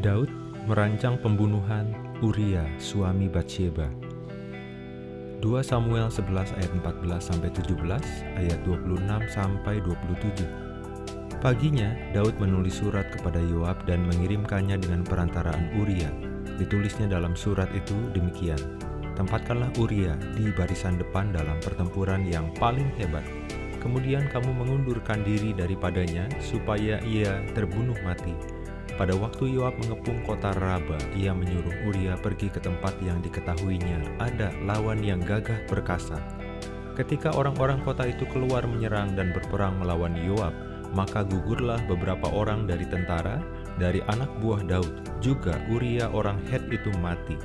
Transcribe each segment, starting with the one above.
Daud merancang pembunuhan Uria, suami Batsheba. 2 Samuel 11 ayat 14 sampai 17, ayat 26 sampai 27. Paginya, Daud menulis surat kepada Yoab dan mengirimkannya dengan perantaraan Uria. Ditulisnya dalam surat itu demikian, Tempatkanlah Uria di barisan depan dalam pertempuran yang paling hebat. Kemudian kamu mengundurkan diri daripadanya supaya ia terbunuh mati pada waktu Yoab mengepung kota Raba, ia menyuruh Uria pergi ke tempat yang diketahuinya ada lawan yang gagah perkasa. Ketika orang-orang kota itu keluar menyerang dan berperang melawan Yoab, maka gugurlah beberapa orang dari tentara, dari anak buah Daud, juga Uria orang Het itu mati.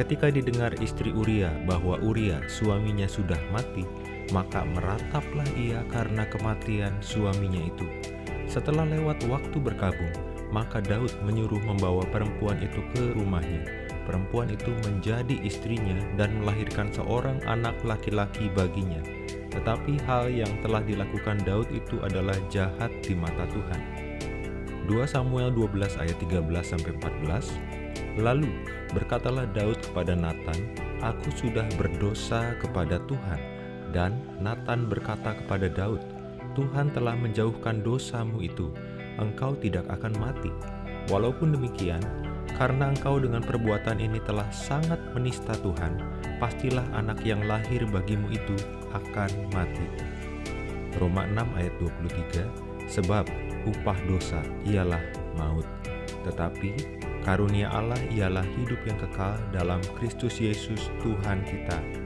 Ketika didengar istri Uria bahwa Uria suaminya sudah mati, maka merataplah ia karena kematian suaminya itu. Setelah lewat waktu berkabung, maka Daud menyuruh membawa perempuan itu ke rumahnya. Perempuan itu menjadi istrinya dan melahirkan seorang anak laki-laki baginya. Tetapi hal yang telah dilakukan Daud itu adalah jahat di mata Tuhan. 2 Samuel 12 ayat 13 sampai 14. Lalu berkatalah Daud kepada Nathan, "Aku sudah berdosa kepada Tuhan." Dan Nathan berkata kepada Daud, "Tuhan telah menjauhkan dosamu itu." Engkau tidak akan mati. Walaupun demikian, karena engkau dengan perbuatan ini telah sangat menista Tuhan, pastilah anak yang lahir bagimu itu akan mati. Roma 6 ayat 23 Sebab upah dosa ialah maut, tetapi karunia Allah ialah hidup yang kekal dalam Kristus Yesus Tuhan kita.